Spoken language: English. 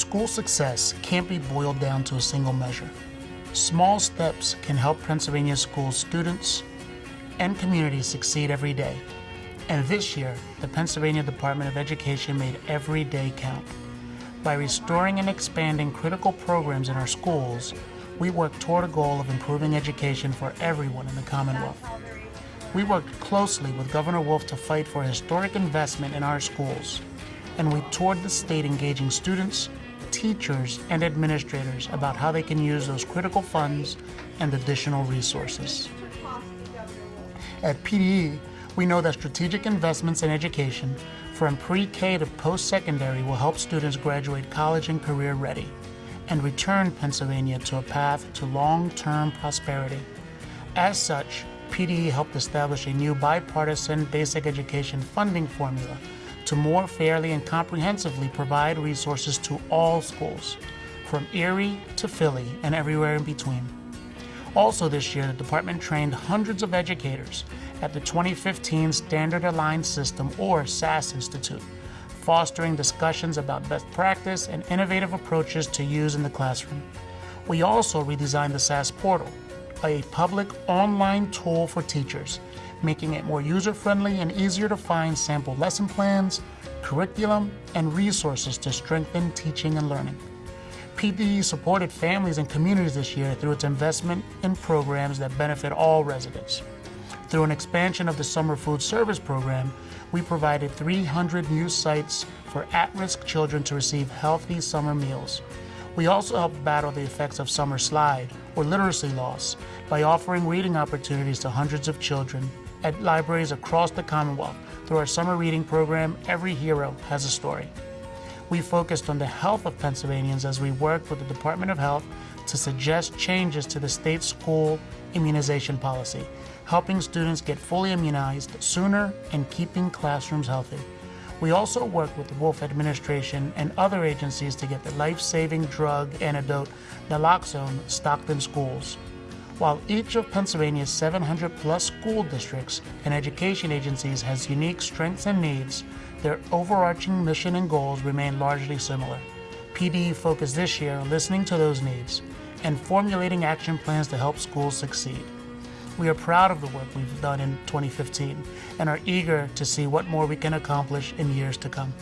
School success can't be boiled down to a single measure. Small steps can help Pennsylvania school students and communities succeed every day. And this year, the Pennsylvania Department of Education made every day count. By restoring and expanding critical programs in our schools, we work toward a goal of improving education for everyone in the Commonwealth. We worked closely with Governor Wolf to fight for historic investment in our schools, and we toured the state engaging students, teachers, and administrators about how they can use those critical funds and additional resources. At PDE, we know that strategic investments in education from pre-K to post-secondary will help students graduate college and career ready and return Pennsylvania to a path to long-term prosperity. As such, PDE helped establish a new bipartisan basic education funding formula to more fairly and comprehensively provide resources to all schools, from Erie to Philly and everywhere in between. Also this year, the department trained hundreds of educators at the 2015 Standard Aligned System, or SAS Institute, fostering discussions about best practice and innovative approaches to use in the classroom. We also redesigned the SAS portal, a public online tool for teachers, making it more user-friendly and easier to find sample lesson plans, curriculum, and resources to strengthen teaching and learning. PDE supported families and communities this year through its investment in programs that benefit all residents. Through an expansion of the Summer Food Service Program, we provided 300 new sites for at-risk children to receive healthy summer meals. We also help battle the effects of summer slide, or literacy loss, by offering reading opportunities to hundreds of children at libraries across the Commonwealth. Through our summer reading program, Every Hero Has a Story. We focused on the health of Pennsylvanians as we worked with the Department of Health to suggest changes to the state school immunization policy, helping students get fully immunized sooner and keeping classrooms healthy. We also work with the Wolf administration and other agencies to get the life-saving drug antidote naloxone stocked in schools. While each of Pennsylvania's 700 plus school districts and education agencies has unique strengths and needs, their overarching mission and goals remain largely similar. PDE focused this year on listening to those needs and formulating action plans to help schools succeed. We are proud of the work we've done in 2015 and are eager to see what more we can accomplish in years to come.